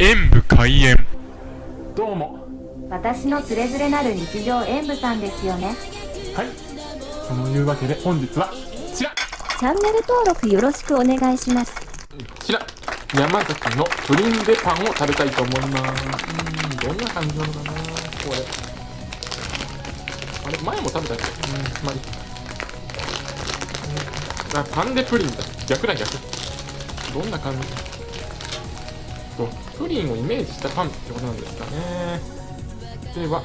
演武開演。どうも。私のつれづれなる日常演舞さんですよね。はい。そのいうわけで本日はこちら。チャンネル登録よろしくお願いします。こちら。山崎のプリンデパンを食べたいと思います。うんどんな感じなのかなこれ。あれ前も食べたっけ？うんまあいいうんあパンデプリンだ。逆だ逆。どんな感じ？とプリンをイメージしたパンってことなんですかね。では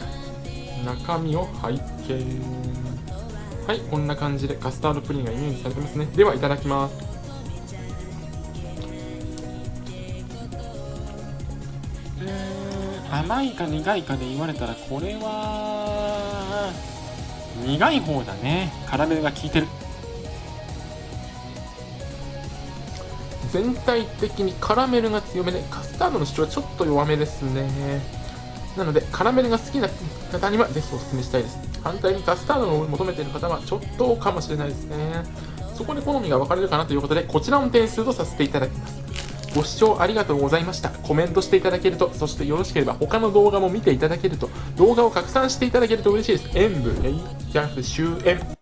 中身を拝見。はいこんな感じでカスタードプリンがイメージされてますね。ではいただきます。うーん甘いか苦いかで言われたらこれは苦い方だね。カラメルが効いてる。全体的にカラメルが強めでカスタードの主張はちょっと弱めですねなのでカラメルが好きな方にはぜひお勧めしたいです反対にカスタードを求めている方はちょっとかもしれないですねそこで好みが分かれるかなということでこちらの点数とさせていただきますご視聴ありがとうございました。コメントしていただけると、そしてよろしければ他の動画も見ていただけると、動画を拡散していただけると嬉しいです。演舞、えい、キャフ、終演。